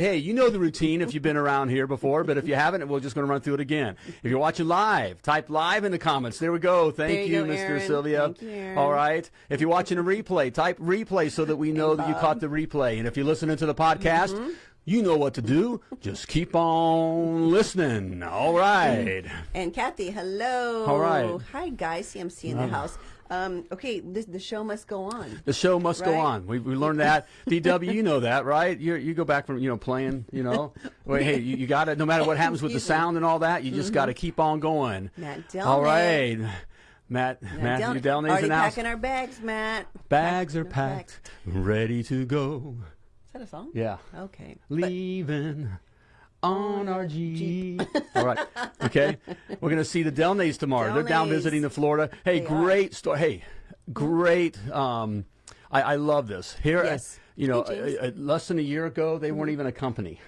Hey, you know the routine if you've been around here before, but if you haven't, we're just going to run through it again. If you're watching live, type live in the comments. There we go. Thank you, you, Mr. Aaron. Sylvia. Thank you, Aaron. All right. If you're watching a replay, type replay so that we know that you caught the replay. And if you're listening to the podcast, Mm-hmm. you know what to do. Just keep on listening. All right. And Kathy, hello. All right. Uh. Hi, guys. CMC in the house. Um, okay, this, the show must go on. The show must go on. We, we learned that. DW, you know that, right? You you go back from you know playing. You know, Wait, hey, you, you got to no matter what happens with the sound and all that, you just got to keep on going. Matt Delnay. All right, Matt, Matt, Matthew down- Delnay's Already house. packing our bags, Matt. Bags are our packed, ready to go. Is that a song? Yeah, Okay. But leaving on our Jeep. all right, okay. We're gonna see the Delnays tomorrow. They're down visiting the Florida. Hey, They great story. Hey, great. Um, I, I love this. Here, Yes. you know, Hey, uh, uh, less than a year ago, they weren't even a company.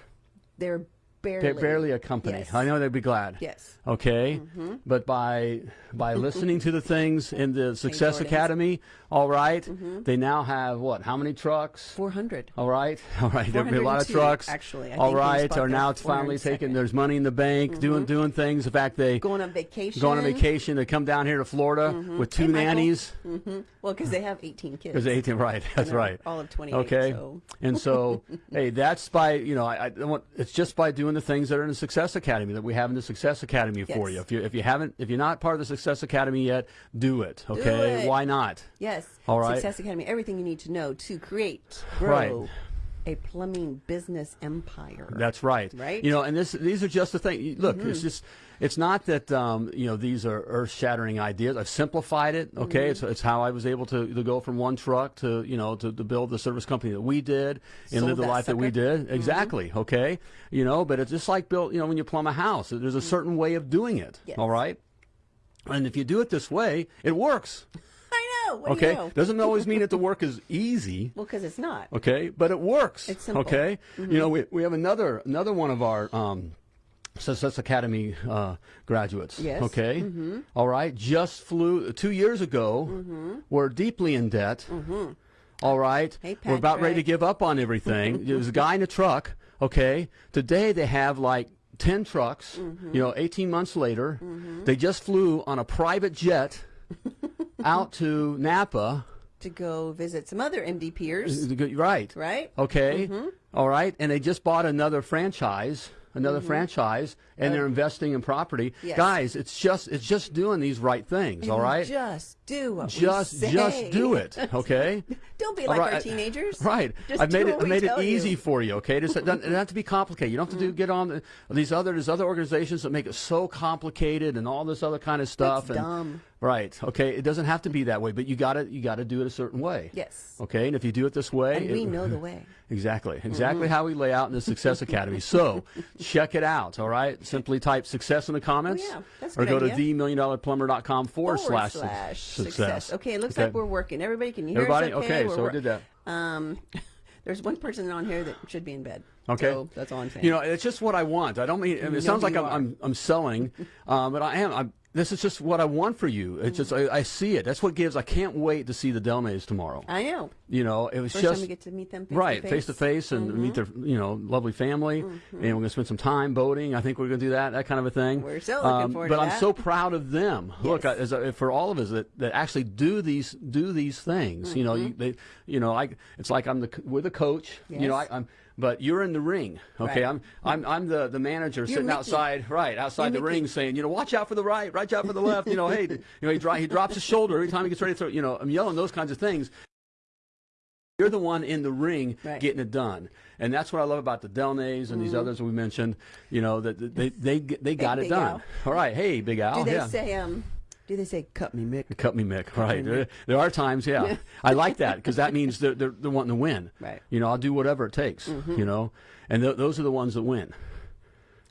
they're barely. Barely a company. Yes. I know they'd be glad. Yes. Okay, mm-hmm. but by by listening to the things in the Success Academy, all right, mm-hmm. they now have what? How many trucks? 400. All right, all right. There'll be a lot of trucks. actually. I all right, are now it's finally 402nd. taking. There's money in the bank, doing mm-hmm. doing things. In fact, they Going on vacation. Going on vacation. They come down here to Florida with two Hey, nannies. Well, because they have 18 kids. Because 18, right? That's right. all of 28, Okay, so- and so, hey, that's by you know, I, I want it's just by doing the things that are in the Success Academy that we have in the Success Academy for you. If you if you haven't, if you're not part of the Success Academy yet, do it. Okay, it. why not? Yes. All right. Success Academy, everything you need to know to create, grow Right. A plumbing business empire. That's right. Right? You know, and this these are just the thing. Look, Mm-hmm. it's just it's not that um, you know these are earth-shattering ideas. I've simplified it. Okay, Mm-hmm. it's, it's how I was able to, to go from one truck to you know to, to build the service company that we did and Sold live the life that we sucker. Mm-hmm. did. Exactly. Okay. You know, but it's just like built. You know, when you plumb a house, there's a certain way of doing it. Mm-hmm. Yes. All right. And if you do it this way, it works. Know. What do Okay. you know? Doesn't always mean that the work is easy. Well, because it's not. Okay, but it works. It's simple. Mm-hmm. Okay, you know we, we have another another one of our um, Success Academy uh, graduates. Yes. Okay. Mm-hmm. All right. Just flew two years ago. Mm -hmm. We're deeply in debt. All right. Mm-hmm. Hey, We're about ready to give up on everything. There's a guy in a truck. Okay. Today they have like. 10 trucks, Mm-hmm. you know, 18 months later, they just flew on a private jet out to Napa. To go visit some other MD peers, Right. right? Okay. Mm-hmm. All right. And they just bought another franchise, another franchise, and they're investing in property. Mm-hmm. Yes. Guys, it's just it's just doing these right things. all And right. Just do what Just just do it. Okay. Don't be like our teenagers. Right. Just I've made it. Made it easy you. for you. Okay. Just, it doesn't, doesn't have to be complicated. You don't have to do get on the, these other there's other organizations that make it so complicated and all this other kind of stuff. That's and, dumb. Right. Okay. It doesn't have to be that way, but you got to you got to do it a certain way. Yes. Okay. And if you do it this way, And we it- know the way. Exactly. Exactly Mm-hmm. how we lay out in the Success Academy. So check it out. All right. Simply type success in the comments. Oh, yeah. Or go idea. to themilliondollarplumber.com forward, Forward slash, slash su- success. Okay, it looks Okay. like we're working. Everybody can hear Everybody? us okay? Okay, We're so we did that. Um, there's one person on here that should be in bed. Okay. So that's all I'm saying. You know, it's just what I want. I don't mean. It sounds like I'm. I'm I'm selling, um, but I am. I'm, this is just what I want for you. It's just I, I see it. That's what gives. I can't wait to see the Delnays tomorrow. I know. You know, it was First just time we get to meet them face right to face to face and meet their you know lovely family, and we're gonna spend some time boating. I think we're gonna do that that kind of a thing. Um, We're so looking forward But I'm so proud of them. Look, I, Yes. as a, for all of us that, that actually do these do these things. You know, you, Mm-hmm. they you know I it's like I'm the we're the coach. You know, I, I'm. But you're in the ring, okay? Right. I'm, I'm, I'm the, the manager sitting Mickey. outside, right outside the You're Mickey. ring, saying, you know, watch out for the right, watch out for the left. You know, hey, you know, he, dro- he drops his shoulder every time he gets ready to throw. You know, I'm yelling those kinds of things. You're the one in the ring Right. getting it done, and that's what I love about the Delnays and these others we mentioned. You know that they they they got it done. Al. All right, hey, Big Al. Do they yeah. say um? Do they say cut me, Mick? Cut me, Mick. Right. me, There, there are times, yeah. I like that because that means they're, they're, they're wanting to win. Right. You know, I'll do whatever it takes, mm-hmm. you know, and th- those are the ones that win.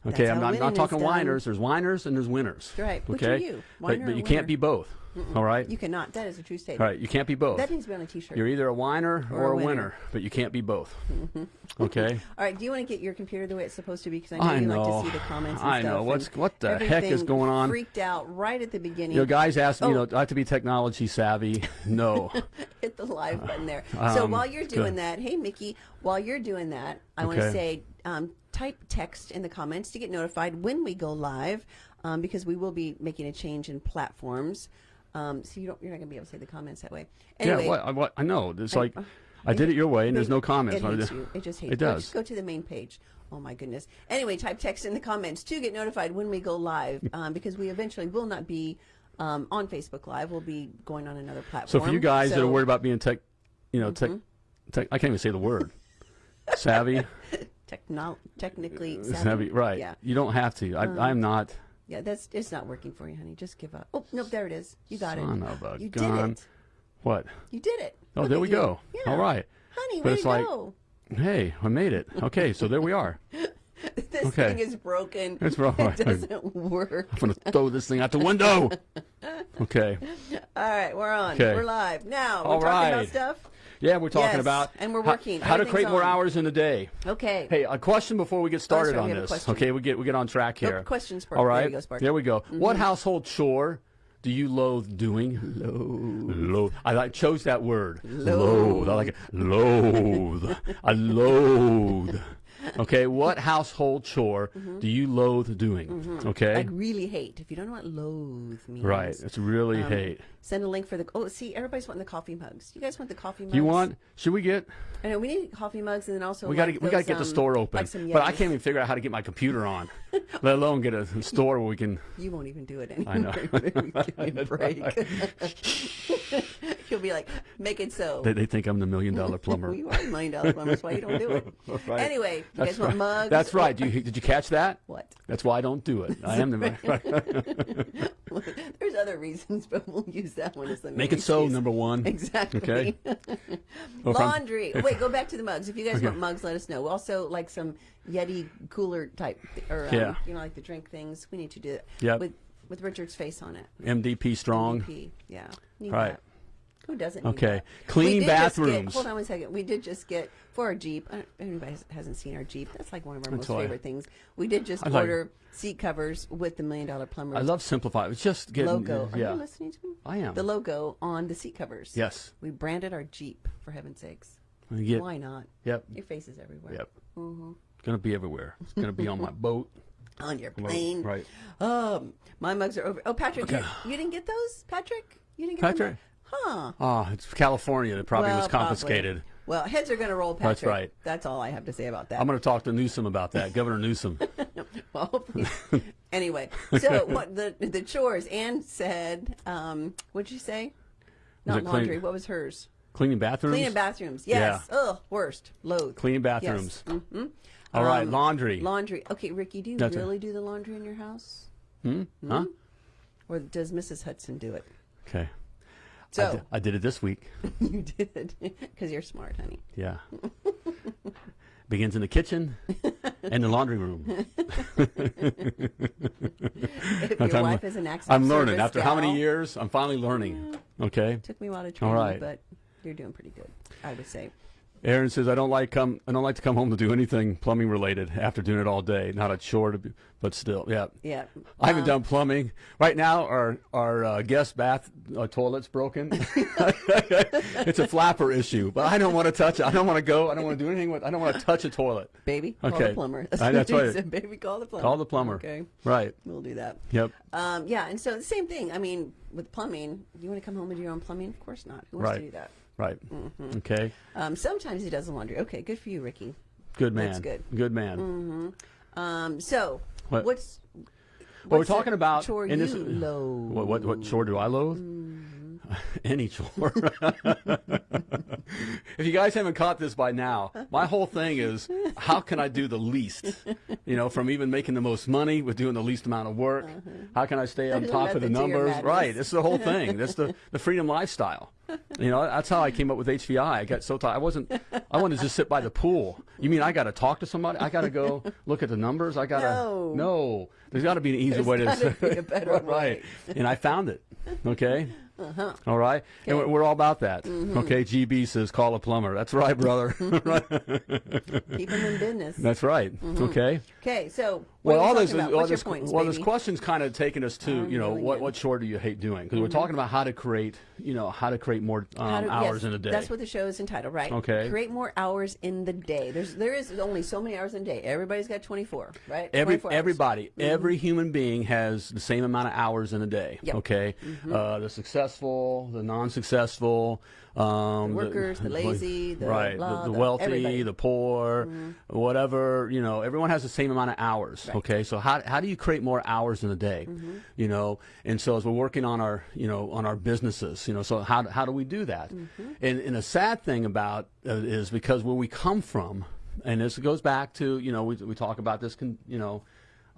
Okay, That's I'm not, winning not talking whiners. There's whiners and there's winners. Right. Which Okay. are you? But, but you winner? can't be both. All right. You cannot. That is a true statement. All right. You can't be both. That needs to be on a T-shirt. You're either a whiner or, Or a winner. winner. but you can't be both. Okay. All right. Do you want to get your computer the way it's supposed to be? Because I know I you know. like to see the comments. And I stuff know. What's- what the heck is going on? Freaked out right at the beginning. You know, guys asked me, you Oh. know, do I have to be technology savvy? No. hit the live button there. so Um, while you're doing good. that, hey Mickey, while you're doing that, I want to say um, type text in the comments to get notified when we go live, um, because we will be making a change in platforms. Um, so you don't, you're not going to be able to say the comments that way. Anyway, yeah, what, I- what, I know. It's like I did it your way, and there's no comments. It hates you. It just hates. It Go- does. Just go to the main page. Oh my goodness. Anyway, type text in the comments to get notified when we go live, um, because we eventually will not be um, on Facebook Live. We'll be going on another platform. So for you guys that are worried about being tech, you know, tech, tech, I can't even say the word. Savvy, techno- technically savvy. savvy, right? Yeah. You don't have to. I, I'm not. Yeah, that's it's not working for you, honey. Just give up. Oh nope, there it is. You got Son it. of a you gun. did it. What? You did it. Oh, Look there we you. go. Yeah. All right. honey. But it's like- go. Hey, I made it. Okay, so there we are. This okay. thing is broken. It's broken. It doesn't work. I'm gonna throw this thing out the window. Okay. All right, we're on. Okay. We're live now. We're All talking right. about stuff. Yeah, we're talking Yes, about and we're how- working. How, to Everything's create more on. hours in a day. Okay. Hey, a question before we get started sorry, on we have a this. Okay, we get we get on track here. Questions Spark. All right. There you go, There we go. Mm-hmm. What household chore do you loathe doing? Loathe. Loathe. I like, chose that word. Loathe. I like it. Loathe. I loathe. Okay, what household chore do you loathe doing? Okay, Like really hate. If you don't know what loathe means, right. It's really Um, hate. Send a link for the. Oh, see, everybody's wanting the coffee mugs. You guys want the coffee mugs? You want? Should we get? I know we need coffee mugs, and then also We got to like we got to get the um, store open. Like but I can't even figure out how to get my computer on, let alone get a store where we can. You won't even do it anymore. I know. Give me a break. You'll be like, make it so. They, they think I'm the million dollar plumber. you are a million dollar plumber. That's why you don't do it. Right. Anyway, you That's guys want mugs? That's right. Do you, did you catch that? What? That's why I don't do it. I am the There's other reasons, but we'll use that one as the make it so number one. Exactly. Okay. Laundry. Oh, wait, go back to the mugs. If you guys want mugs, let us know. Also, like some Yeti cooler type, or um, Yeah. you know, like the drink things. We need to do it. Yep. With with Richard's face on it. MDP strong. MVP. Yeah. Need Right. that. Who doesn't? Need Okay. Clean We get- bathrooms. hold on one second. We did just get for our Jeep. I don't, anybody has- hasn't seen our Jeep. That's like one of our most favorite things. We did just I like- order seat covers with the million dollar plumber I love simplify. It's just getting logo. Are you listening to me? I am. The logo on the seat covers. Yes. We branded our Jeep for heaven's sakes. Get- Why not? Yep. Your face is everywhere. Yep. Mm-hmm. It's gonna be everywhere. It's gonna be on my boat. On your plane. Right. Um, my mugs are over. Oh, Patrick, you, you didn't get those, Patrick? You didn't get Patrick? them? Huh. Oh, it's California. It probably Well, was confiscated. probably. Well, heads are going to roll, Patrick. That's right. That's all I have to say about that. I'm going to talk to Newsom about that, Governor Newsom. well, anyway, so what the the chores? Anne said, um, what'd you say? Not it clean- laundry. What was hers? Cleaning bathrooms. Cleaning bathrooms. Yes. Ugh, worst. Loathe. Cleaning bathrooms. Yes. hmm All right. Um, Laundry. Laundry. Okay, Ricky, do you That's really do the laundry in your house? hmm? Huh? Or does Mrs. Hudson do it? Okay. I, So, I did it this week. you did. Because you're smart, honey. Yeah. Begins in the kitchen and the laundry room. If I'm- your wife is an access I'm learning. After how many years? I'm finally learning. Okay. Took me a while to train All right. but you're doing pretty good, I would say. Aaron says I don't like come I don't like to come home to do anything plumbing related after doing it all day. Not a chore to be, but still, yeah. Yeah. I haven't Um, done plumbing. Right now, our our uh, guest bath uh, toilet's broken. it's a flapper issue, but I don't want to touch it. I don't want to go. I don't want to do anything with. I don't want to touch a toilet. Baby, call Okay. the plumber. I- that's what said, Baby, call the plumber. Call the plumber. Okay, Right. we'll do that. Yep. Um, yeah, and so the same thing. I mean, with plumbing, you want to come home and do your own plumbing? Of course not. Who wants Right. to do that? Right. Mm-hmm. Okay. Um, sometimes he does the laundry. Okay, good for you, Ricky. Good man. That's good. Good man. Um, so What? what's Well, we're talking about chore in this. you loathe? What, what what chore do I loathe? Any chore. if you guys haven't caught this by now, my whole thing is how can I do the least? You know, from even making the most money with doing the least amount of work. Uh-huh. How can I stay on top of the method to your numbers? Right. It's the whole thing. That's the the freedom lifestyle. You know, that's how I came up with HVI. I got so tired. I wasn't. I wanted to just sit by the pool. You mean I got to talk to somebody? I got to go look at the numbers. I got to. No. No. There's got to be an easier There's way to. be a better right. way. And I found it. Okay. Uh-huh. All right. And we're, we're all about that. Mm-hmm. Okay. GB says call a plumber. That's right, brother. Keep him in business. That's right. Mm-hmm. Okay. Okay, so well, all we this, talking well, What's this, points, well, this question's kind of taken us to, you know, really what, good. what chore do you hate doing? Because we're talking about how to create, you know, how to create more um, to- hours yes, in a day. That's what the show is entitled, right? Okay. Create more hours in the day. There's there is only so many hours in a day. Everybody's got 24, right? Every 24 hours. everybody, every human being has the same amount of hours in a day. Yep. Okay, uh, the successful, the non-successful, um, The workers, the lazy, the right, blah, the, the the- wealthy, everybody. the poor, whatever. You know, everyone has the same amount of hours. Okay, so how how do you create more hours in a day? You know, and so as we're working on our you know on our businesses, you know, so how how do we do that? And and a sad thing about uh, is because where we come from, and this goes back to you know we we talk about this con, you know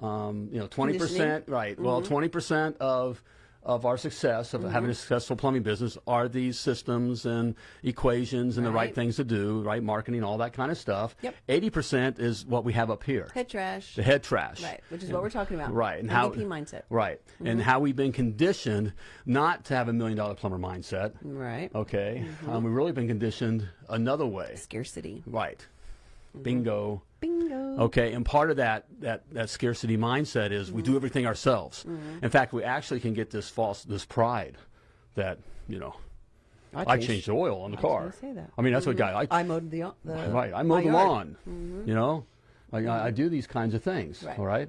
um, you know twenty percent right well twenty percent of of our success of having a successful plumbing business are these systems and equations and the right Right. things to do right marketing all that kind of stuff Yep. eighty percent is what we have up here Head trash. the head trash Right, which is what we're talking about. right and how mindset. right and how we've been conditioned not to have a million dollar plumber mindset Right. okay Mm-hmm. um, we've really been conditioned another way Scarcity. right Mm-hmm. Mm-hmm. bingo Bingo. Okay, and part of that that that scarcity mindset is we do mm-hmm. everything ourselves. Mm-hmm. In fact, we actually can get this false this pride that you know I changed the oil on the was car. gonna say that. I mean, that's what guy I I mowed the, the right. I mowed mow the lawn. You know, like I, I do these kinds of things. Right. All right?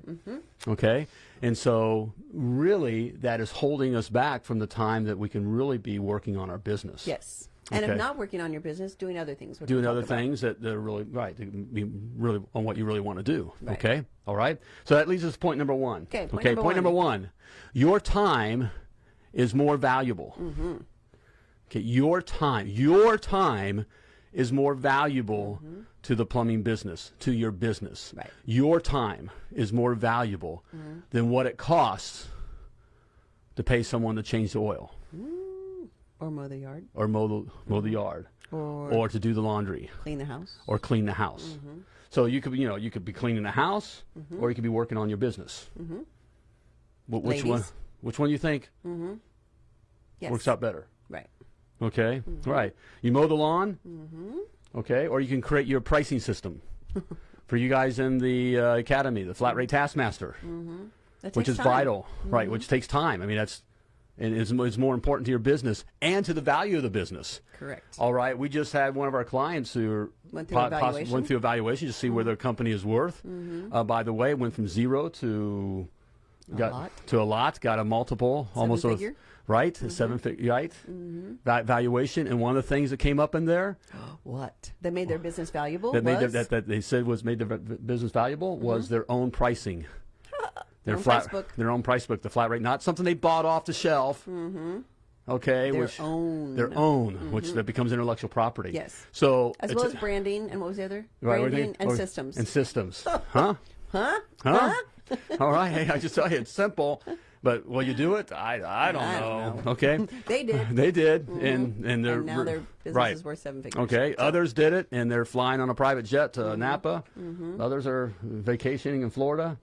Okay, and so really that is holding us back from the time that we can really be working on our business. Yes. And Okay. if not working on your business, doing other things. doing other things that, that are really right be really on what you really want to do Right. okay all right so that leads us to point number one Okay, point okay number point one. number one your time is more valuable Mm-hmm. okay your time your time is more valuable mm-hmm. to the plumbing business to your business. Right. Your time is more valuable mm-hmm. than what it costs to pay someone to change the oil mm. Or mow the yard. or mow the, mow the yard Or, or to do the laundry clean the house. or clean the house. Mm-hmm. So you could, be, you know, you could be cleaning the house, or you could be working on your business. Mm-hmm. which one? Ladies. Mm-hmm. Which one you think Yes. works out better? Right. Okay, Mm-hmm. right. You mow the lawn, okay, or you can create your pricing system for you guys in the uh, academy, the flat rate taskmaster, which is. Mm-hmm. vital, right? Which takes time. I mean, that's and it's, it's more important to your business and to the value of the business. Correct. All right, we just had one of our clients who Went through evaluation. went through evaluation to see where their company is worth. Mm-hmm. Uh, by the way, went from zero to got lot. to a lot, got a multiple, almost a- figure? right, a seven figure, right, mm-hmm. Va- valuation. And one of the things that came up in there What? That made their business valuable that made their, that, that they said was made their business valuable was their own pricing. Their own flat, price book. their own price book, the flat rate, not something they bought off the shelf. Mm-hmm. Okay, Their which own. their own, which mm-hmm. that becomes intellectual property. Yes. So As well as branding, and what was the other? Right, what do you branding and Or- systems. And systems. huh? huh? Huh? All right. Hey, I just tell you, it's simple. But will you do it? I, I don't I know. don't know. Okay. They did. they did, mm-hmm. and and they're and now their business right. is worth seven figures. Okay. Others did it, and they're flying on a private jet to Mm-hmm. Napa. Others are vacationing in Florida.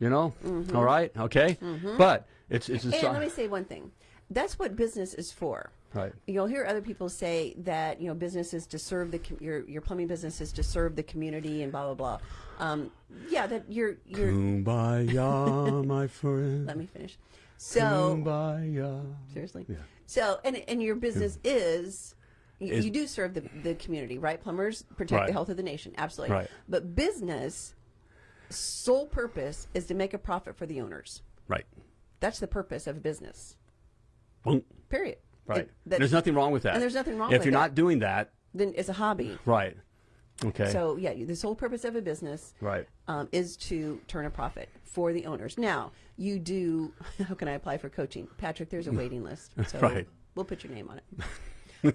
You know. All right. Okay. But it's it's a. And let me say one thing. That's what business is for. right. You'll hear other people say that you know business is to serve the com- your your plumbing business is to serve the community and blah blah blah. Um, yeah, that you're you're. Kumbaya, my friend. let me finish. So Kumbaya. seriously, Yeah. so and and your business is. You, you do serve the, the community, right? Plumbers protect Right. the health of the nation, absolutely. Right. But business, sole purpose is to make a profit for the owners. Right. That's the purpose of a business. Boom. Period. Right. It- that- there's nothing wrong with that. and there's nothing wrong with that. if you're that. not doing that. then it's a hobby. Right. Okay. So yeah, the sole purpose of a business Right. um, is to turn a profit for the owners. Now you do. How can I apply for coaching, Patrick? There's a waiting list, so Right. we'll put your name on it.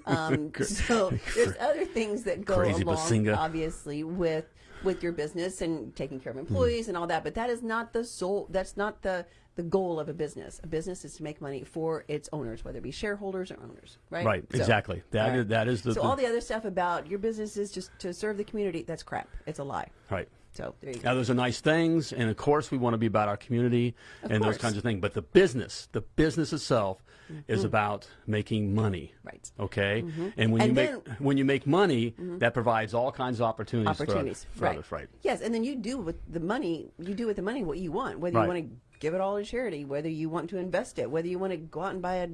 Um, so there's other things that go Crazy along, Bazinga. obviously, with with your business and taking care of hmm. employees and all that. But that is not the sole. That's not the the goal of a business. A business is to make money for its owners, whether it be shareholders or owners. Right. Right, So- exactly. That all is- that is the- So the- all the other stuff about your business is just to serve the community. That's crap. It's a lie. Right. So there you go. Now, those are nice things, and of course, we want to be about our community and those kinds of things. But the business, the business itself, is about making money. Mm-hmm. Right. Okay. And when you And make then- Mm-hmm. when you make money, that provides all kinds of opportunities, opportunities. for, right. others. Right. Yes, and then you do with the money. You do with the money what you want. Whether Right. you want to give it all to charity, whether you want to invest it, whether you want to go out and buy a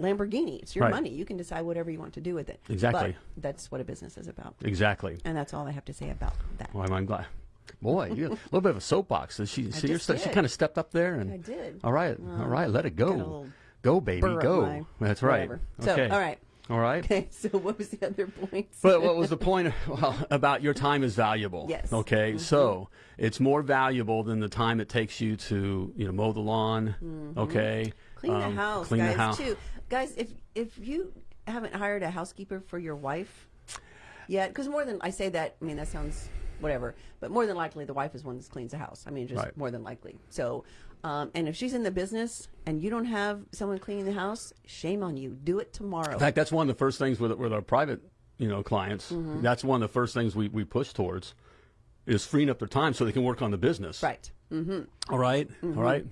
Lamborghini. It's your Right. money. You can decide whatever you want to do with it. Exactly. But that's what a business is about, Exactly. and that's all I have to say about that. Well, I'm glad. Boy, you a little bit of a soapbox. Does She, see, you're just st- she kind of stepped up there, and I did. All right, all right, let it go, go, baby, go. That's right. whatever. So, Okay. all right. All right. Okay. So what was the other point? But what was the point well, about your time is valuable? Yes. Okay. So it's more valuable than the time it takes you to you know mow the lawn. Okay. Mm-hmm. Clean the um, house, clean guys. the house. Too, guys. If if you haven't hired a housekeeper for your wife yet, because more than I say that, I mean that sounds whatever, but more than likely the wife is one that cleans the house. I mean, just Right. more than likely. So, um, and if she's in the business and you don't have someone cleaning the house, shame on you. Do it tomorrow. In fact, that's one of the first things with with our private you know clients. Mm-hmm. That's one of the first things we we push towards is freeing up their time so they can work on the business. right. Mm-hmm. All right? All right.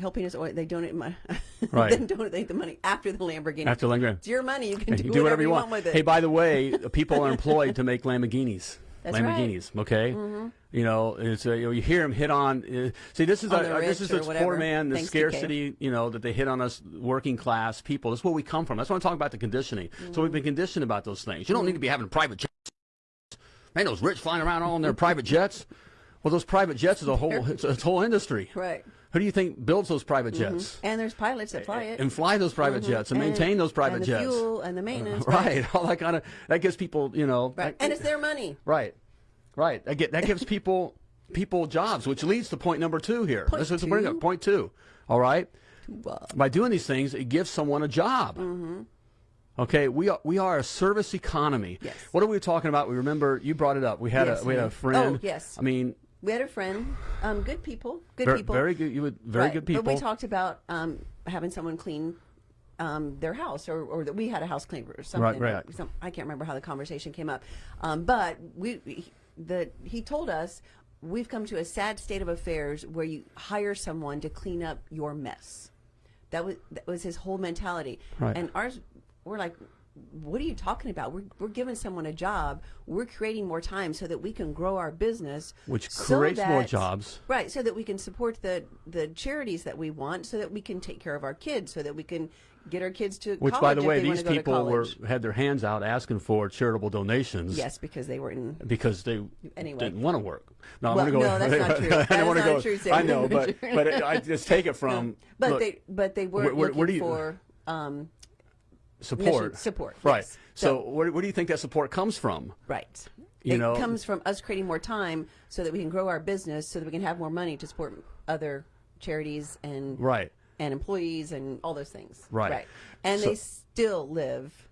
Helping us, or they donate my, Right. then donate the money after the Lamborghini. After Lamborghini. it's your money. You can do, You do whatever you want. with it. Hey, by the way, people are employed to make Lamborghinis. That's right. Mm-hmm. Lamborghinis, okay? You know, it's uh, you, know, you hear them hit on. Uh, see, this is On our, the this is this poor man, the thanks scarcity. You know that they hit on us working class people. That's where we come from. That's what I'm talking about the conditioning. So we've been conditioned about those things. You don't need to be having private jets. Man, those rich flying around all in their private jets. Well, those private jets is a whole it's a whole industry. right. Who do you think builds those private mm-hmm. jets? And there's pilots that fly it. And fly those private mm-hmm. jets and, maintain those private and the jets. fuel and the uh, maintenance. Right, all that kind of that gives people, you know, Right. that- And it's their money. right, right. That, get, that gives people people jobs, which leads to point number two here. Point this is bring up two? point two. All right, Well, uh, by doing these things, it gives someone a job. Mm-hmm. Okay, we are we are a service economy. Yes. What are we talking about? We remember you brought it up. We had Yes, a we had a friend. Oh, yes. I mean, we had a friend, um, good people, good very, people. very good. You would very Right. good people. But we talked about um, having someone clean um, their house, or, or that we had a house cleaner or something. Right, right. some- I can't remember how the conversation came up, um, but we he- the he told us we've come to a sad state of affairs where you hire someone to clean up your mess. That was that was his whole mentality, Right. and ours. We're like. What are you talking about? We're, we're giving someone a job. We're creating more time so that we can grow our business, Which so creates more jobs. Right, so that we can support the the charities that we want, so that we can take care of our kids, so that we can get our kids to Which, by the way, these people were had their hands out asking for charitable donations. yes, because they were in. because they Anyway. didn't want to work. No, I'm going to go. no, that's not true. I don't want to go. true. I know, but but it, I just take it from But look, they but they were where- where- looking where do you- for um, support. mission- support, Right. yes. So, So- where, where do you think that support comes from? right. You it know- comes from us creating more time so that we can grow our business, so that we can have more money to support other charities and Right. and employees and all those things. Right. Right. And So- they still live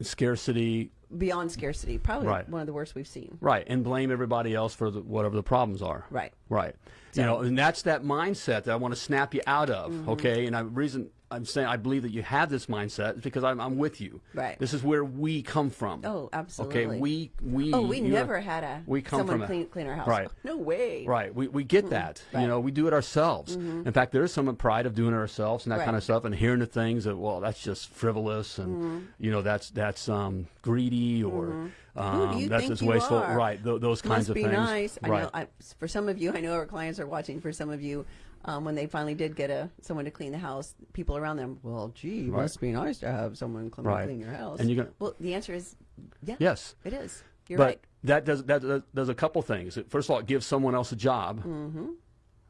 Scarcity. beyond scarcity. Probably Right. one of the worst we've seen. Right. And blame everybody else for the, whatever the problems are. Right. Right. you know, and that's that mindset that I want to snap you out of. Mm-hmm. Okay. And I reason I'm saying I believe that you have this mindset because I'm, I'm with you. Right. This is where we come from. Oh, absolutely. Okay. We we. Oh, we you know, never had a we come someone from a- clean clean our house. Right. No way. Right. We, we get that. You Right. Mm-hmm. know, we do it ourselves. In fact, there is some pride of doing it ourselves and that Right. kind of stuff and hearing the things that, well, that's just frivolous and, Mm-hmm. you know, that's that's um, greedy or Who um, you that's just you wasteful. are? Right. Th- those kinds Must of be things. nice. I right. know. I, for some of you, I know our clients are watching. For some of you, um, when they finally did get a someone to clean the house, people around them, well, gee, Right. must be nice to have someone come Right. clean your house. And you're gonna- well, the answer is, yeah, yes. it is. You're but right. that does that does, a couple things. First of all, it gives someone else a job. Mm-hmm.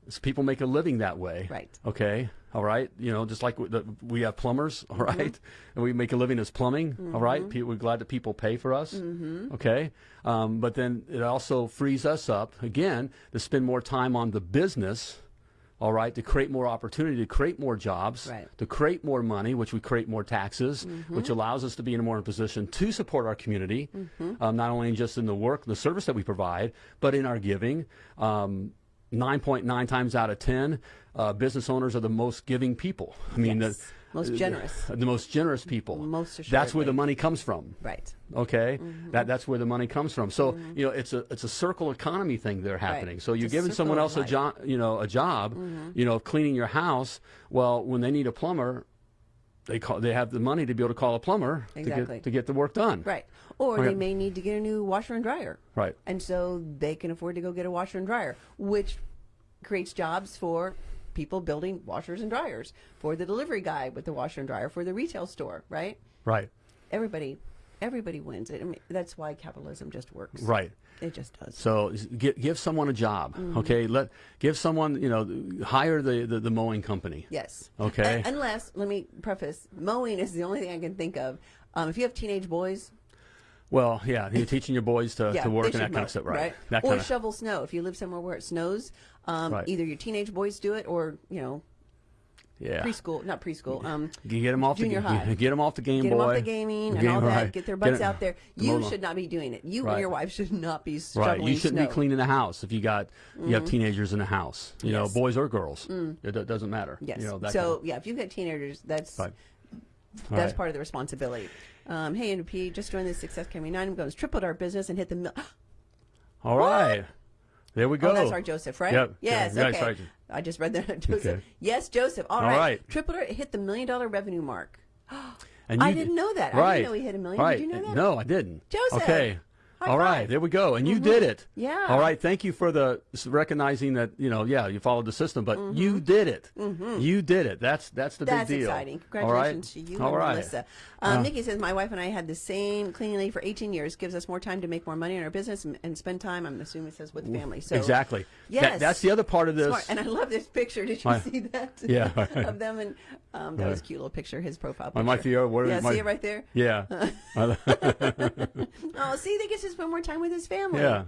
So people make a living that way. Right. Okay. All right. You know, just like we- the, we have plumbers. All right? Mm-hmm. And we make a living as plumbing. all right. Pe- we're glad that people pay for us. Mm-hmm. Okay. Um, but then it also frees us up again to spend more time on the business. All right, to create more opportunity, to create more jobs, Right. to create more money, which we create more taxes, Mm-hmm. which allows us to be in a more position to support our community, Mm-hmm. um, not only just in the work, the service that we provide, but in our giving. Um, 9.9 times out of 10, uh, business owners are the most giving people. I mean, Yes. the, Most uh, generous. the most generous people. Most That's where the money comes from. Right. Okay, Mm-hmm. that that's where the money comes from. So mm-hmm. you know, it's a it's a circle economy thing there happening. So you're It's giving someone else a job, you know, a job, mm-hmm. you know, of cleaning your house. Well, when they need a plumber, they call they have the money to be able to call a plumber to Exactly. get to get the work done. Right. Or Okay. they may need to get a new washer and dryer. Right. And so they can afford to go get a washer and dryer, which creates jobs for people building washers and dryers, for the delivery guy with the washer and dryer, for the retail store, right? Right. Everybody everybody wins. It, I mean, that's why capitalism just works. Right. It just does. So give, give someone a job, Mm-hmm. okay? Let give someone, you know, hire the, the, the mowing company. Yes. Okay. Un- unless, let me preface, mowing is the only thing I can think of. Um, if you have teenage boys, Well, yeah, you're teaching your boys to, yeah, to work and that should kind mow, of stuff, right? That or kind of shovel snow. If you live somewhere where it snows, um, Right. either your teenage boys do it or you know yeah. preschool, not preschool. Um, You get them off Junior the high. get them off the Game get them off the gaming and Game- all that. right. Get their butts it- out there. You should not be doing it. You Right. and your wife should not be Right, you shouldn't snow. be cleaning the house if you got you have teenagers in the house. You know, Yes. Mm. boys or girls, it, do- doesn't matter. Yes. You know, that so kind yeah, if you've got teenagers, that's Right. that's Right. part of the responsibility. Um, hey, NP, just joined the Success Academy 9. I'm going to tripled our business and hit the mil- of, all right. There we go. Oh, that's our Joseph, right? Yep. Yes. Yeah, okay. sorry. I just read that. Joseph. Okay. Yes, Joseph. All All right. right. Tripled hit the million dollar revenue mark. And I didn't know that. I Right. didn't know he hit a million. Right. Did you know that? No, I didn't. Joseph. Okay. High All right, five. Mm-hmm. there we go. And you did it. Yeah. All right. Thank you for the recognizing that you know. Yeah, you followed the system, but you did it. You did it. That's that's the Mm-hmm. That's big deal. exciting. All right? Congratulations to you All and right. Melissa. Um, Nikki says, My wife and I had the same cleaning lady for 18 years. Gives us more time to make more money in our business and, and spend time, I'm assuming it says, with family. So exactly. That- Yes. that's the other part of this. Smart. And I love this picture. Did you My- see that? Yeah. of them. And um, that was a cute little picture, his profile picture. My Theo, where yeah, is my- see it right there? Yeah. Oh, see, they get to spend more time with his family. yeah.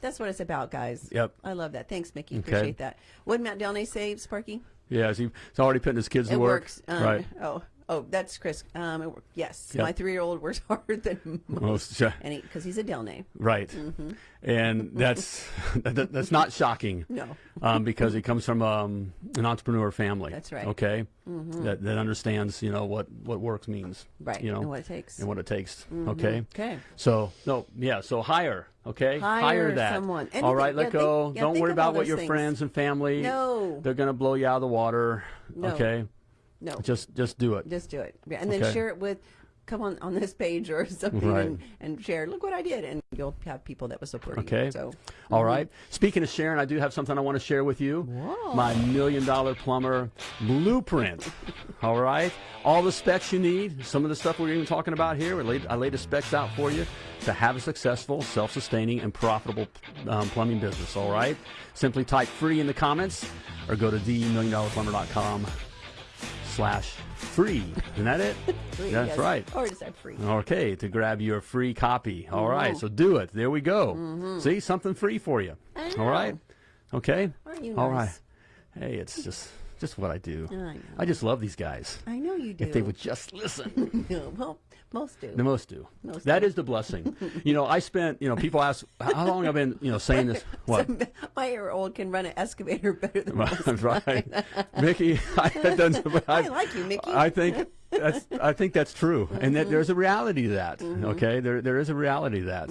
That's what it's about, guys. Yep. I love that. Thanks, Mickey. Okay. Appreciate that. What did Matt Delnay say, Sparky? Yeah. He's already putting his kids to work. works. Um, right. Oh, oh, that's Chris. Um, yes, Yep. my three-year-old works harder than most, Most, yeah. and because he's a Delnay. Right. Mm-hmm. And that's that, that's not shocking. No. um, because he comes from um, an entrepreneur family. That's right. Mm-hmm. Okay, that, that understands you know what what works means. Right. You know and what it takes. and what it takes. Okay. Okay. So no, yeah. So hire. Okay. Hire that. someone. All Anything- right. Let yeah, go. think- yeah, Don't worry about what your things. friends and family. No. They're gonna blow you out of the water. No. Okay. No. Just just do it. Just do it. And then Okay. share it with, come on on this page or something Right. and, and share. Look what I did, and you'll have people that will support Okay. you. So, All right. Speaking of sharing, I do have something I want to share with you. Whoa. My million dollar plumber blueprint. All right. All the specs you need. Some of the stuff we're even talking about here. I laid, I laid the specs out for you to have a successful, self sustaining, and profitable um, plumbing business. All right. Simply type free in the comments or go to themilliondollarplumber.com slash free. Isn't that it? free, That's yes. right. Or just free. Okay, to grab your free copy. All right, Mm-hmm. so do it. There we go. See, something free for you. All right. Okay. Aren't you All right. nice? Hey, it's just just what I do. I. I just love these guys. I know you do. If they would just listen. No, well, most do. The most do. Most That do. is the blessing. you know, I spent, you know, people ask how long I've been, you know, saying this. What? My year-old can run an excavator better than most. right. Mickey, I, doesn't, I like you, Mickey. I think that's I think that's true, and that there's a reality to that. Mm-hmm. Okay, there there is a reality to that.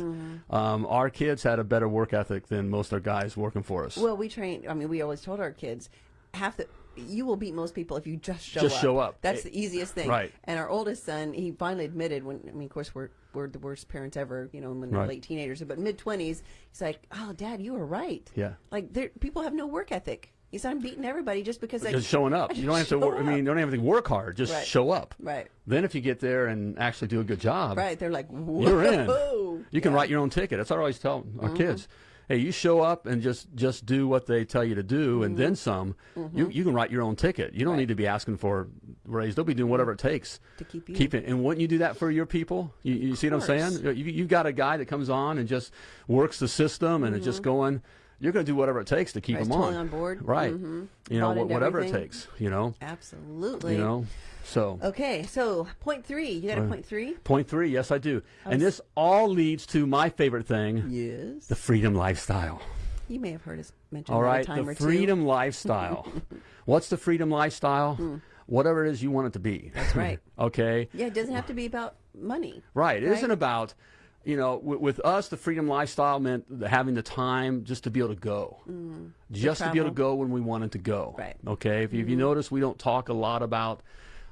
Um, our kids had a better work ethic than most of the guys working for us. Well, we train. I mean, we always told our kids, half the you will beat most people if you just show Just up. show up. That's Eh, the easiest thing. right. And our oldest son, he finally admitted when I mean, of course, we're we're the worst parents ever. You know, when they're Right. late teenagers, but mid twenties, he's like, "Oh, Dad, you were right. Yeah. Like, there, people have no work ethic." He said, "I'm beating everybody just because I just showing up. I You don't have to. Work, I mean, you don't have to work hard. Just Right. show up. Right. Then, if you get there and actually do a good job, Right. They're like, Whoa. you're in. You can Yeah. write your own ticket. That's what I always tell our kids. Hey, you show up and just just do what they tell you to do, and mm-hmm. then some. You mm-hmm. you can write your own ticket. You don't Right. need to be asking for raise. They'll be doing whatever it mm-hmm. takes To keep you. Keep it. And wouldn't you do that for your people? You, you see what I'm saying? You you got a guy that comes on and just works the system and is just going. You're going to do whatever it takes to keep Right, them totally on. on board. Right. Mhm. You know Bought wh- into whatever it takes. You know. Absolutely. You know. So. Okay, so point three. You got a Uh, point three? Point three, yes, I do. And was- this all leads to my favorite thing, Yes. the freedom lifestyle. You may have heard us mention All right, a time the freedom lifestyle. What's the freedom lifestyle? Hmm. whatever it is you want it to be. That's right. okay. Yeah, it doesn't have to be about money. Right. It Right? not about, you know, with, with us, the freedom lifestyle meant the- having the time just to be able to go, mm. just to, be able to go when we wanted to go. Right. Okay. If, you if you mm-hmm. notice, we don't talk a lot about.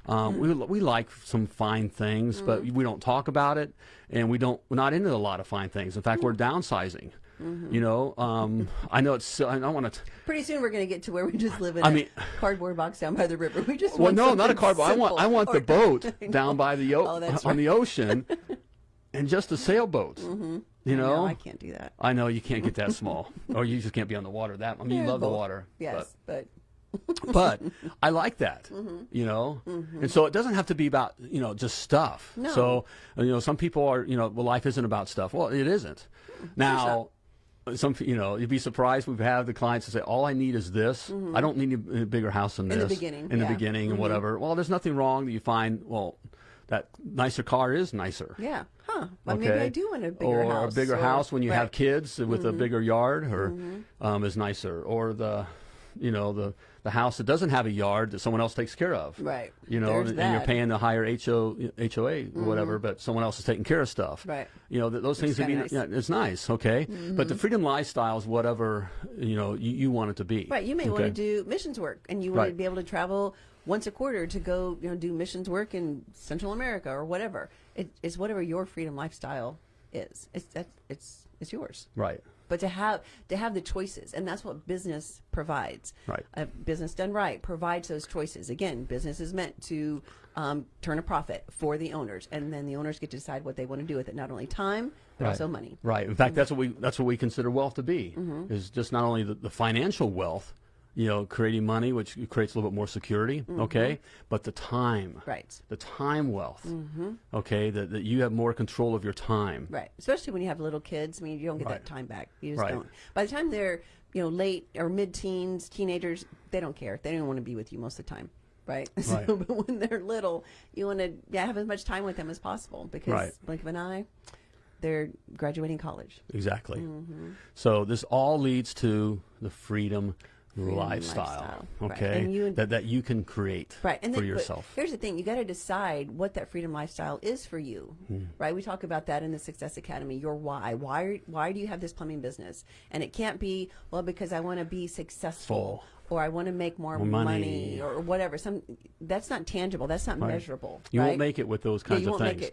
Um, we, we like some fine things, but mm-hmm. we don't talk about it, and we don't. We're not into a lot of fine things. In fact, we're mm-hmm. downsizing. You know, um, I know it's. I don't want to. Pretty soon we're going to get to where we just live in I a mean- cardboard box down by the river. We just Well, want no, not a cardboard. I want. I simple. want the boat down by the o- Oh, that's on right. the ocean, and just a sailboat. You know, No, I can't do that. I know you can't get that small, or you just can't be on the water. That I mean, you love the water. Yes, but, but, but I like that. Mm-hmm. You know, and so it doesn't have to be about you know just stuff. No. So you know, some people are you know, well, life isn't about stuff. Well, it isn't. Now. Some you know you'd be surprised we've had the clients that say all I need is this I don't need a, a bigger house than Mm-hmm. In the this beginning, in yeah. Mm-hmm. the beginning and whatever well there's nothing wrong that you find well that nicer car is nicer yeah. Huh. Well, okay. maybe I do want a bigger or house. a bigger or- house when you have right. Mm-hmm. kids with a bigger yard, or um, is nicer. Or the, you know, the the house that doesn't have a yard that someone else takes care of. Right. You know, There's and you're. Mm-hmm. paying the higher HO, HOA or whatever, but someone else is taking care of stuff. Right. You know, th- those things would be nice. Mm-hmm. yeah, it's nice, okay. But the freedom lifestyle is whatever you know you, you want it to be. Right. You may want to do missions work, and you want to be able to travel once a quarter to go, you know, do missions work in Central America or whatever. It, it's whatever your freedom lifestyle is. It's that it's it's yours. Right. But to have to have the choices, and that's what business provides. Right. A business done right provides those choices. Again, business is meant to um, turn a profit for the owners, and then the owners get to decide what they want to do with it. Not only time, but Right. also money. Right. In fact, that's what we that's what we consider wealth to be. Mm-hmm. Is just not only the, the financial wealth, you know, creating money, which creates a little bit more security, okay, but the time. Right. the time wealth, okay, that, that you have more control of your time. Right. Especially when you have little kids. I mean, you don't get Right. that time back. You just Right. don't. By the time they're, you know, late or mid teens, teenagers, they don't care. They don't want to be with you most of the time. Right. So, Right. but when they're little, you want to yeah, have as much time with them as possible because, Right. blink of an eye, they're graduating college. Exactly. Mm-hmm. So this all leads to the Freedom lifestyle, lifestyle. Right. okay, And you- that that you can create Right. And for then, yourself. here's the thing you got to decide what that freedom lifestyle is for you. Hmm. Right? We talk about that in the Success Academy. Your why. Why why do you have this plumbing business? And it can't be, well, because I want to be successful Full. or I want to make more More money. money. or whatever. Some that's not tangible. That's not Right. measurable. You right? won't make it with those Yeah, kinds you of things.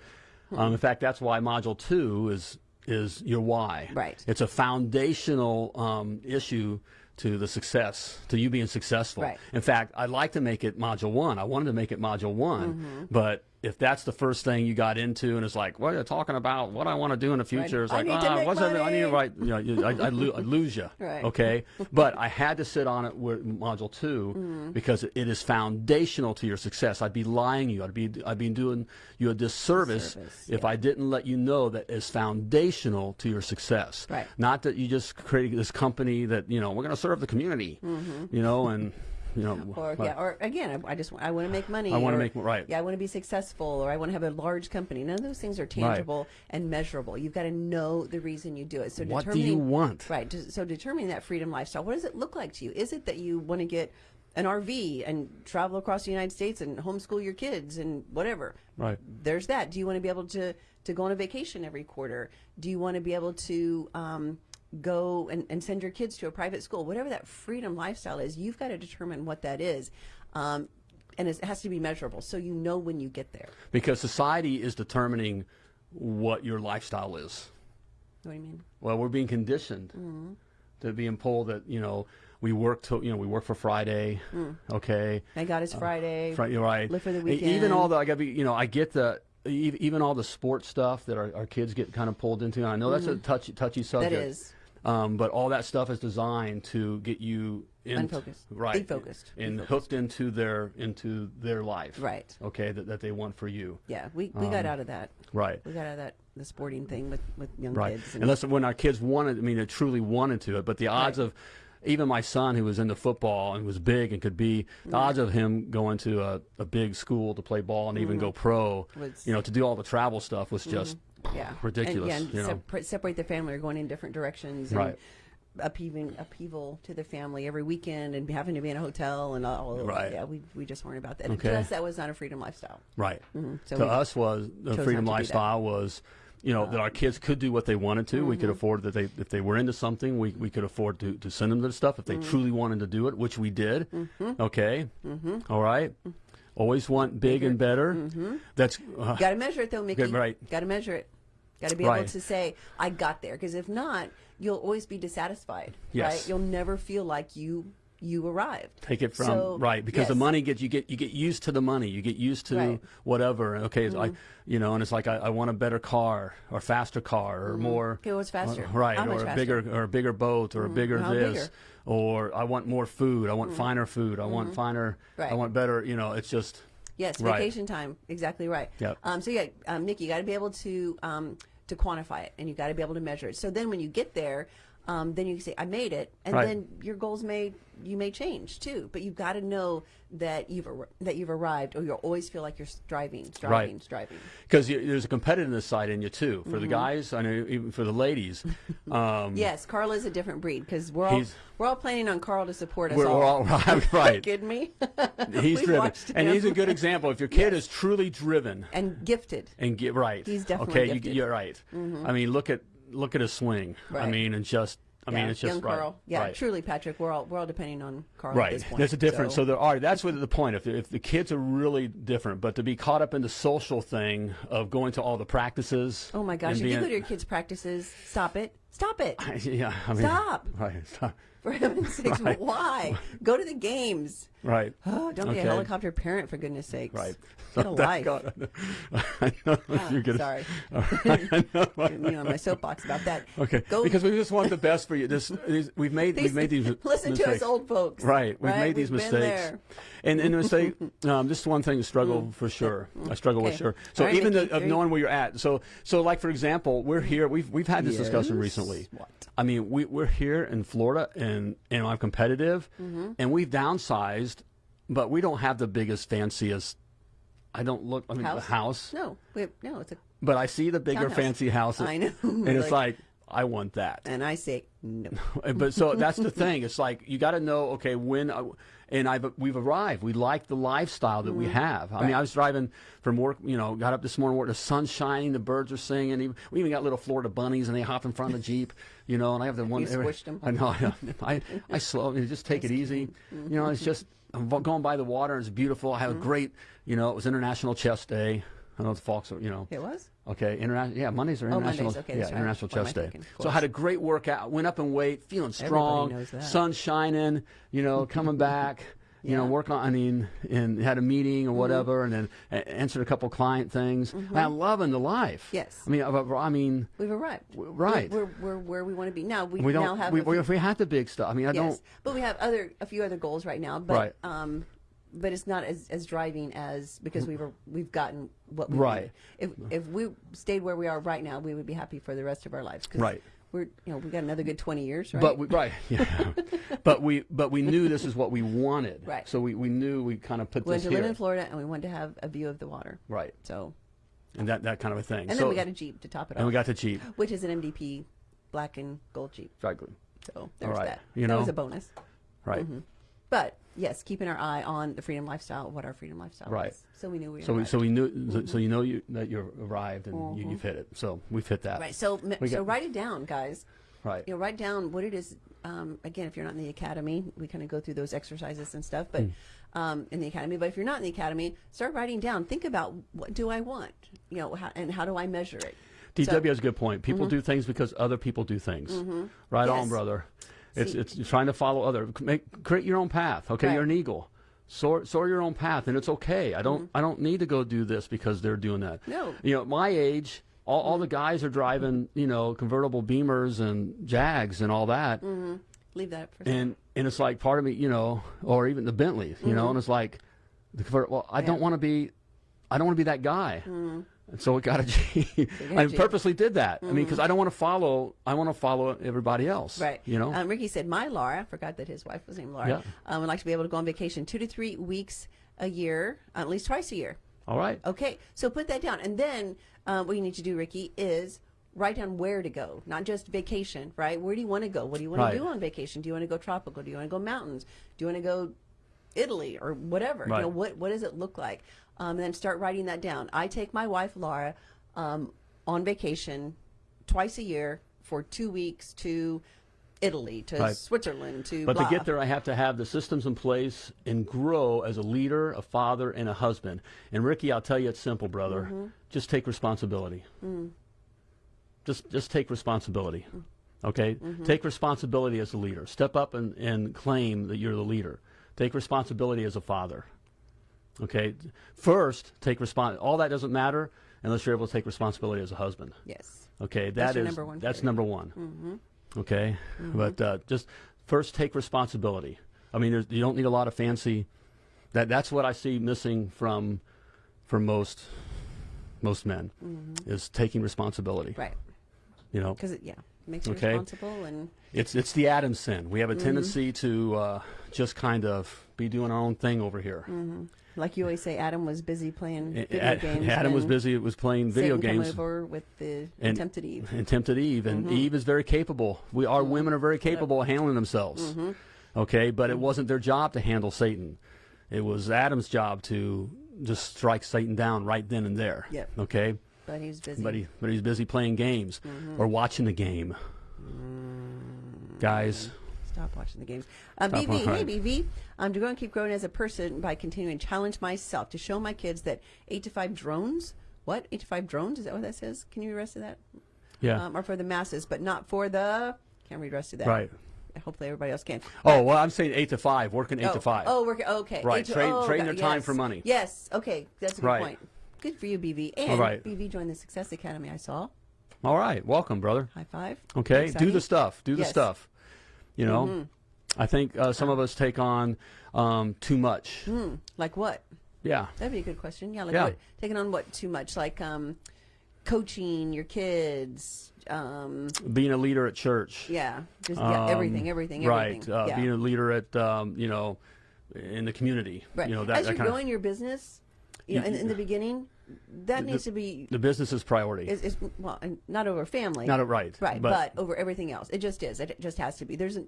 Hmm. Um, in fact, that's why module two is is your why. Right. It's a foundational um, issue to the success, to you being successful. Right. In fact, I'd like to make it module one. I wanted to make it module one, Mm-hmm. but if that's the first thing you got into and it's like, what are you talking about? What I want to do in the future? It's I like, ah, make what's that? I need to money." write. You know, you- I, I'd, lo- I'd lose you. Right. Okay. But I had to sit on it with module 2 Mm-hmm. because it is foundational to your success. I'd be lying to you. I'd be I'd be doing you a disservice, Disservice, if I didn't let you know that is foundational to your success. Right. Not that you just created this company that you know we're going to serve the community, you know, and you know. Or yeah, or again, I, I just I want to make money. I wanna make- right. Yeah, I want to be successful, or I want to have a large company. None of those things are tangible and measurable. You've got to know the reason you do it. So What do you want? Right. So determining that freedom lifestyle. What does it look like to you? Is it that you want to get an RV and travel across the United States and homeschool your kids and whatever? Right. There's that. Do you want to be able to to go on a vacation every quarter? Do you want to be able to um, go and, and send your kids to a private school? Whatever that freedom lifestyle is, you've got to determine what that is. Um, and it has to be measurable so you know when you get there. Because society is determining what your lifestyle is. What do you mean? Well, we're being conditioned Mm-hmm. to being told that you know we work to you know we work for Friday, okay. Thank God it's Friday. Fri- you're right. Live for the E- Even all the I gotta be you know I get the even all the sports stuff that our, our kids get kind of pulled into. And I know that's a touchy touchy subject. Mm-hmm. is. Um, but all that stuff is designed to get you in, Unfocused. right? Defocused. and Defocused. hooked into their into their life, Right. Okay, that, that they want for you, Yeah, we, we got out of that. right? We got out of that the sporting thing with, with young Right. kids. and- Unless when our kids wanted, I mean, they truly wanted to it. But the odds Right. of, even my son who was into football and was big and could be, the odds of him going to a, a big school to play ball and even go pro, Mm-hmm. Was- you know, to do all the travel stuff was just yeah. ridiculous. And, yeah, and you know, separate the family or going in different directions. And Right. upheaving upheaval to the family every weekend and having to be in a hotel and all. Right. Yeah, we we just weren't about that. Okay. To us, that was not a freedom lifestyle. Right. Mm-hmm. So to us was the freedom not to do that. Lifestyle was, you know, that our uh-huh. kids could do what they wanted to. We mm-hmm. could afford that they if they were into something, we, we could afford to, to send them to the stuff if they Mm-hmm. truly wanted to do it, which we did. Mm-hmm. Okay. Mm-hmm. All right. Always want big and better. That's uh, Got to measure it though, Mickey. Good, right. Got to measure it. Got to be Right. able to say, "I got there," because if not, you'll always be dissatisfied. Yes. Right? You'll never feel like you you arrived. take it from So, right because the money gets you get you get used to the money you get used to Right. whatever okay it's I you know and it's like I, I want a better car or faster car or more Okay, what's faster? uh, right How or a faster? bigger or a bigger boat or a bigger How this bigger? Mm-hmm. or I want more food I want finer food I want finer Right. I want better you know it's just Yes, Right. vacation time. Exactly right. Yep. Um, so yeah, um, Nick, you got to be able to um, to quantify it, and you got to be able to measure it. So then, when you get there, um, then you can say, "I made it," and Right. then your goals may you may change too. But you've got to know that you've ar- that you've arrived, or you'll always feel like you're striving, striving, Right. striving. because there's a competitiveness side in you too for Mm-hmm. the guys I know even for the ladies um, Yes, Carl is a different breed because we're all we're all planning on Carl to support us we're, all. we're all right, right. kidding me? he's driven and him. he's a good example if your kid is truly driven and gifted. and get right. He's definitely okay. gifted. Mm-hmm. You, you're right. I mean, look at look at his swing. I mean, and just I yeah, mean, it's just young right. Carl. Yeah, right. truly, Patrick. We're all we're all depending on Carl at Right. this point. There's a difference. So, there are. That's what the point. If if the kids are really different, but to be caught up in the social thing of going to all the practices. Oh my gosh! If you go to your kids' practices, stop it! Stop it! yeah. I mean, Stop. Right. Stop. For heaven's sakes, Right. why? Go to the games. Right. Oh, don't be a helicopter parent for goodness sakes. Right. Get a life. God, I know, I know Ah, you're gonna. Sorry, I know. Get me on my soapbox about that. Okay. Go Because we just want the best for you. This we've made These- we've made these listen to us mistakes. old folks. Right, we've right? made these We've been mistakes, there. and and the mistake. Um, this is one thing to struggle for sure. I struggle with sure. So right, even Nikki, the, of knowing where you're at. So so like for example, we're here. We've we've had this discussion recently. What? I mean, we we're here in Florida, and and I'm competitive, Mm-hmm. and we've downsized, but we don't have the biggest fanciest. I don't look. I mean, the House? house, No, we, no, it's a. but I see the bigger Townhouse. fancy houses. I know. and it's Like- like I want that. And I say no. but so that's the thing. It's like you got to know. Okay, when uh, and I've we've arrived. We like the lifestyle that we have. I mean, I was driving from work. You know, got up this morning. Work. The sun's shining. The birds are singing. We even got little Florida bunnies, and they hop in front of the jeep. You know, and I have the one. You them I know. I, I, I slow. I just take it easy. You know, it's just I'm going by the water. It's beautiful. I have Mm-hmm. a great. You know, it was International Chess Day. I know the folks are. You know. It was. Okay, international. Yeah, Mondays are international. Oh. Mondays, okay, yeah, right. international chest day. thinking? So I had a great workout. Went up in weight, feeling strong. Sun shining. You know, coming back. You know, Yeah. Mm-hmm. work on. I mean, and had a meeting or whatever, and then answered a couple client things. I'm loving the life. Yes. I mean, I, mean, We've arrived. right. We're, we're, where we want to be now. We, we now don't. have We, we, we had the big stuff, I mean, I yes, don't. but we have other a few other goals right now. But Right. um, but it's not as, as driving as because we've we've gotten what we Right. wanted. If if we stayed where we are right now, we would be happy for the rest of our lives. 'cause Right. We're you know we got another good twenty years, right? But we, right, yeah. but we but we knew this is what we wanted. Right. So we, we knew we kind of put we this wanted to here. live in Florida, and we wanted to have a view of the water. right. So And that, that kind of a thing. and so, then we got a Jeep to top it off. and we got the Jeep. which is an MDP black and gold Jeep. Exactly. So there's right. that. You that know? was a bonus. Right. Mm-hmm. But yes, keeping our eye on the freedom lifestyle, what our freedom lifestyle Right. was. So we knew we So we, so we knew so, so you know you that you arrived and you, you've hit it. So we've hit that. Mm-hmm. Right. So, We so got- write it down, guys. Right. You know, write down what it is. Um, again, if you're not in the academy, we kind of go through those exercises and stuff. But Hmm. um, in the academy, but if you're not in the academy, start writing down. Think about what do I want, you know, how, and how do I measure it. DW So- has a good point. People do things because other people do things. Right on, brother. It's See- it's trying to follow other. Make create your own path. Okay, Right. you're an eagle. Soar, soar your own path, and it's okay. I Mm-hmm. don't I don't need to go do this because they're doing that. No. You know, at my age, all, all the guys are driving you know convertible Beamers and Jags and all that. Mm -hmm. Leave that for and and it's like part of me, you know, or even the Bentleys, you know, and it's like, the convert. Well, I don't Mm-hmm. Want to be, I don't want to be that guy, and so it got a G. got a I G. purposely did that. I mean, because I don't want to follow. I want to follow everybody else. Right. You know. Um, Ricky said, "My Laura, I forgot that his wife was named Laura. Yeah. Um, would like to be able to go on vacation two to three weeks a year, at least twice a year. all right. Okay, so put that down, and then uh, what you need to do, Ricky, is write down where to go, not just vacation, right? Where do you want to go? What do you want Right. to do on vacation? Do you want to go tropical? Do you want to go mountains? Do you want to go Italy or whatever? You Right. know, what what does it look like? Um, and then start writing that down. I take my wife Laura um, on vacation twice a year for two weeks to Italy, to Right. Switzerland, to But blah. to get there, I have to have the systems in place and grow as a leader, a father, and a husband. And Ricky, I'll tell you, it's simple, brother. Mm-hmm. Just take responsibility. Mm. Just, just take responsibility. Okay, Mm-hmm. take responsibility as a leader. Step up and, and claim that you're the leader. Take responsibility as a father. Okay, first take respons. All that doesn't matter unless you're able to take responsibility as a husband. yes, Okay, That's that your is- number one that's number one. Okay, but uh, just first take responsibility. I mean, there's, you don't need a lot of fancy. That that's what I see missing from from most most men is taking responsibility. right. You know, Because it yeah makes you Okay. responsible and it's it's the Adam sin. We have a Mm-hmm. tendency to uh, just kind of be doing our own thing over here. Like you always say, Adam was busy playing video Ad- games. Adam was busy. Was playing video Satan games. Come over with the And- tempted Eve. and tempted Eve, and Mm-hmm. Eve is very capable. We our women are very capable of handling themselves. Mm-hmm. Okay, but it wasn't their job to handle Satan. It was Adam's job to just strike Satan down right then and there. Yep. Okay, But he's busy. but he but he's busy playing games Mm-hmm. or watching the game. Guys, Stop watching the games. Uh, Stop BV, hey. BV, I'm going to keep growing as a person by continuing to challenge myself to show my kids that eight to five drones. What eight to five drones? Is that what that says? Can you read the rest of that? yeah, Um, are for the masses, but not for the. Can't read the rest of that. right. Hopefully everybody else can. Oh well, I'm saying eight to five, working eight oh, to five. Oh, we're okay. Right, to- trade- oh, their time yes. for money. Yes. Okay, that's a good Right. point. Good for you, BV. And All right. BV joined the Success Academy. I saw. All right, welcome, brother. High five. Okay, do the stuff. Do the stuff. You know, Mm-hmm. I think uh, some of us take on um, too much. Hmm. Like what? Yeah. That'd be a good question. Yeah, like Yeah. what? Taking on what too much? Like um, coaching your kids. Um, being a leader at church. yeah, just yeah, Um, everything, everything, Right. everything. Uh, yeah. Being a leader at, um, you know, in the community. right. You know, that, As that you're growing your business, you know, in, in the beginning, that needs to be the business's priority. is, is well, not over family. Not a right. Right, But, but, over everything else, it just is. It just has to be. There's, a,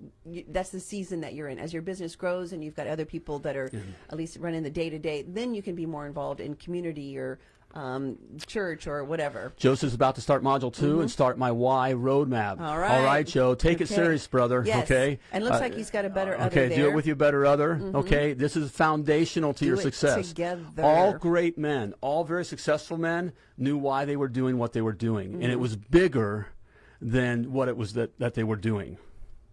that's the season that you're in. As your business grows and you've got other people that are at least running the day to day, then you can be more involved in community or um, church or whatever. Joseph's about to start module 2 and start my why roadmap. Mm-hmm. All right. All right, Joe. Take it serious, brother. Yes. Okay. And looks Uh, like he's got a better other Okay, do there. Mm-hmm. it with your better other. Okay, this is foundational to Do your success. together. All great men, all very successful men, knew why they were doing what they were doing, and it was bigger than what it was that, that they were doing.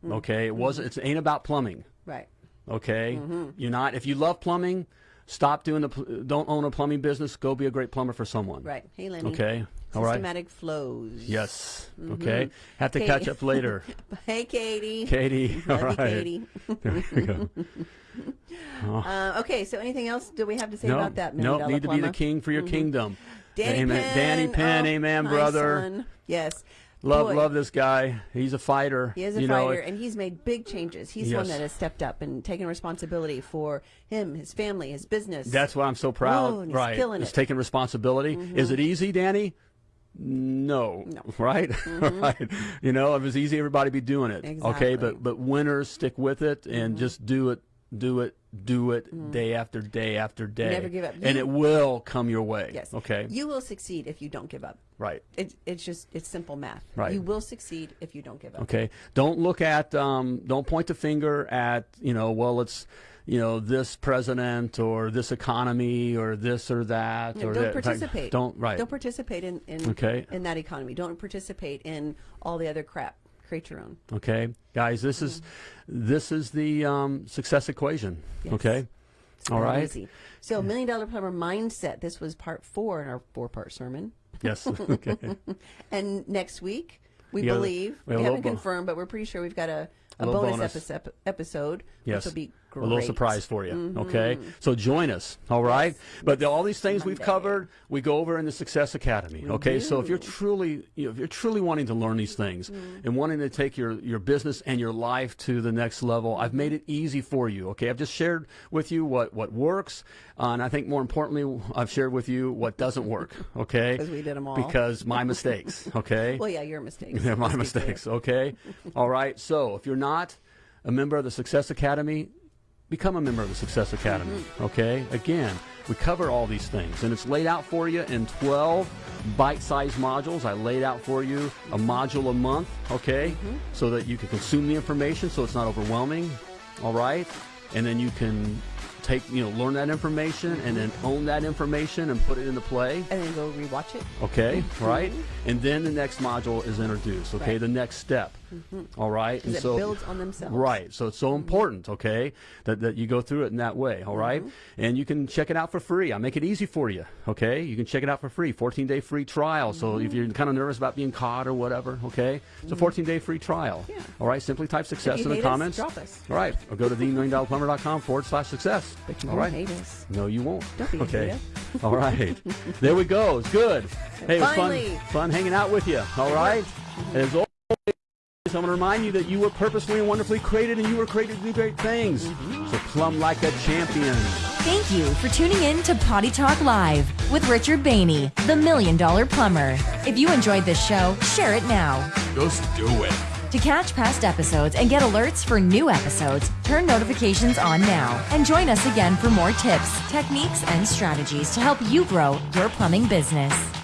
Okay, it wasn't. It ain't about plumbing. Right. Okay, Mm-hmm. you're not. If you love plumbing, stop doing the. Don't own a plumbing business. Go be a great plumber for someone. Right. Hey, Lenny. Okay. All right. Systematic flows. Yes. Mm-hmm. Okay. Have to Hey. catch up later. Hey, Katie. Katie. All Love you, right. Katie. There we go. Uh, okay, so anything else do we have to say No, about that? No, Dollar need to be the king for your kingdom. Danny amen. Penn. Danny Penn, oh, amen, brother. son. Yes. Love, Boy, love this guy. He's a fighter. He is a you fighter, know, and he's made big changes. He's the one that has stepped up and taken responsibility for him, his family, his business. That's why I'm so proud. Oh, and he's right. killing Is it. taking responsibility. Mm-hmm. Is it easy, Danny? No. No. Right? Mm-hmm. right. You know, if it was easy, everybody be doing it. Okay, but but winners stick with it and mm-hmm. just do it, do it, do it day after day after day. Never give up. And it will come your way. yes. Okay. You will succeed if you don't give up. right. It's it's just it's simple math. Right. You will succeed if you don't give up. Okay. Don't look at, um, don't point the finger at, you know, well, it's, you know, this president or this economy or this or that. No, or don't that. Participate. Don't, right. Don't participate in in, Okay. in that economy. Don't participate in all the other crap. Create your own. Okay, guys, this is this is the um, success equation. Yes. Okay, all Not right. Easy. So, million dollar plumber mindset. This was part four in our four part sermon. Yes. Okay. And next week, we Yeah, believe we we, have a haven't confirmed, but we're pretty sure we've got a a little bonus, bonus. episode, episode Yes. which will be A little surprise for you. Okay. So join us. All right. But the, all these things we've covered, we go over in the Success Academy. okay. So if you're truly, you know, if you're truly wanting to learn these things and wanting to take your, your business and your life to the next level, I've made it easy for you. Okay. I've just shared with you what, what works. Uh, and I think more importantly, I've shared with you what doesn't work. Okay. Because we did them all. Because my mistakes. Okay. Well, yeah, your mistakes. They're my mistakes. Okay. All right. So if you're not a member of the Success Academy, become a member of the Success Academy. Mm-hmm. Okay. Again, we cover all these things, and it's laid out for you in 12 bite-sized modules. I laid out for you a module a month. Okay, Mm-hmm. so that you can consume the information, so it's not overwhelming. All right, and then you can take you know learn that information and then own that information and put it into play And then go rewatch it. okay right and then the next module is introduced okay Right. the next step Mm-hmm. all right and it builds on themselves. right so it's so mm-hmm. important okay that, that you go through it in that way all right? Mm-hmm. and you can check it out for free i make it easy for you okay you can check it out for free 14 day free trial so if you're kind of nervous about being caught or whatever okay it's a 14 day free trial Yeah. all right simply type success in the hate us, comments drop us. all right or go to themilliondollarplumber.com forward slash success But you all won't hate us. no, you won't. Don't be a okay. All right. there we go. It's good. Hey, it was fun, Finally. fun hanging out with you. All right. As always, I'm going to remind you that you were purposefully and wonderfully created, and you were created to do great things. Mm-hmm. So plumb like a champion. Thank you for tuning in to Potty Talk Live with Richard Bainey, the Million Dollar Plumber. If you enjoyed this show, share it now. Just do it. To catch past episodes and get alerts for new episodes, turn notifications on now and join us again for more tips, techniques, and strategies to help you grow your plumbing business.